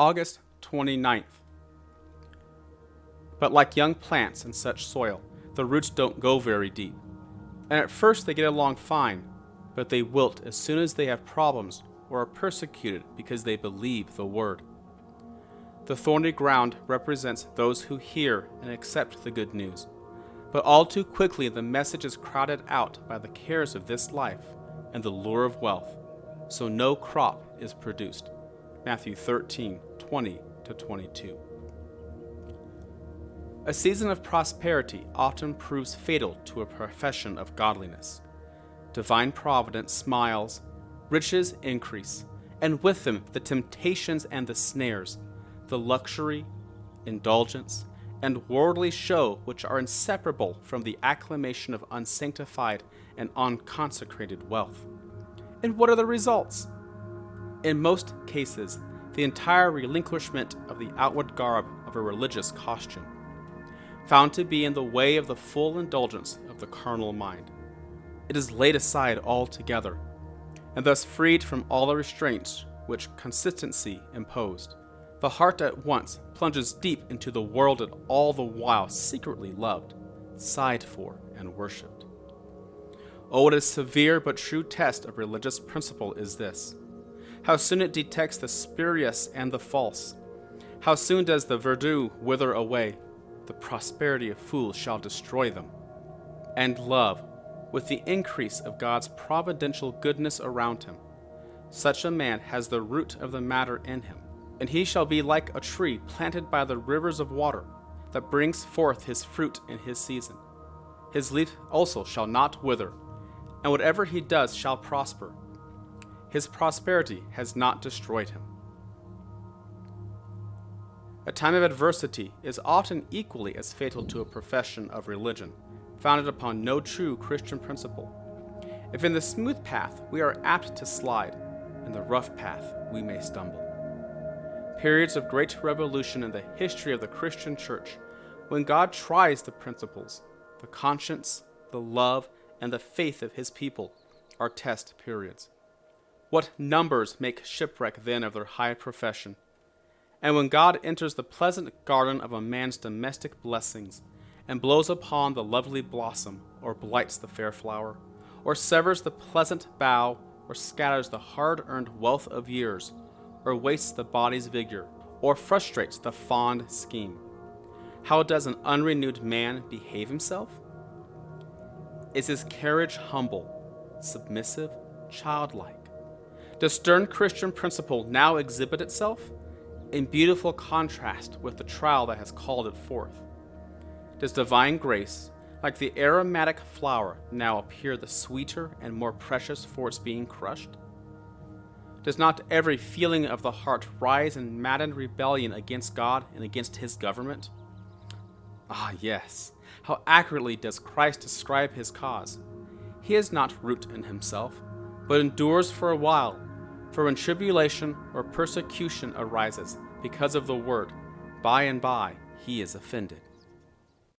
August 29th. But like young plants in such soil, the roots don't go very deep. And at first they get along fine, but they wilt as soon as they have problems or are persecuted because they believe the word. The thorny ground represents those who hear and accept the good news. But all too quickly the message is crowded out by the cares of this life and the lure of wealth, so no crop is produced. Matthew 13, 20 to 22. A season of prosperity often proves fatal to a profession of godliness. Divine providence smiles, riches increase, and with them the temptations and the snares, the luxury, indulgence, and worldly show which are inseparable from the acclamation of unsanctified and unconsecrated wealth. And what are the results? In most cases, the entire relinquishment of the outward garb of a religious costume, found to be in the way of the full indulgence of the carnal mind. It is laid aside altogether, and thus freed from all the restraints which consistency imposed. The heart at once plunges deep into the world it all the while secretly loved, sighed for, and worshipped. Oh, what a severe but true test of religious principle is this! How soon it detects the spurious and the false! How soon does the verdure wither away! The prosperity of fools shall destroy them. And love, with the increase of God's providential goodness around him, such a man has the root of the matter in him and he shall be like a tree planted by the rivers of water, that brings forth his fruit in his season. His leaf also shall not wither, and whatever he does shall prosper. His prosperity has not destroyed him. A time of adversity is often equally as fatal to a profession of religion, founded upon no true Christian principle. If in the smooth path we are apt to slide, in the rough path we may stumble periods of great revolution in the history of the Christian church, when God tries the principles, the conscience, the love, and the faith of his people, are test periods. What numbers make shipwreck then of their high profession? And when God enters the pleasant garden of a man's domestic blessings, and blows upon the lovely blossom, or blights the fair flower, or severs the pleasant bough, or scatters the hard earned wealth of years, or wastes the body's vigor, or frustrates the fond scheme. How does an unrenewed man behave himself? Is his carriage humble, submissive, childlike? Does stern Christian principle now exhibit itself? In beautiful contrast with the trial that has called it forth. Does divine grace, like the aromatic flower, now appear the sweeter and more precious for its being crushed? Does not every feeling of the heart rise in maddened rebellion against God and against his government? Ah, yes. How accurately does Christ describe his cause. He is not root in himself, but endures for a while. For when tribulation or persecution arises because of the word, by and by he is offended.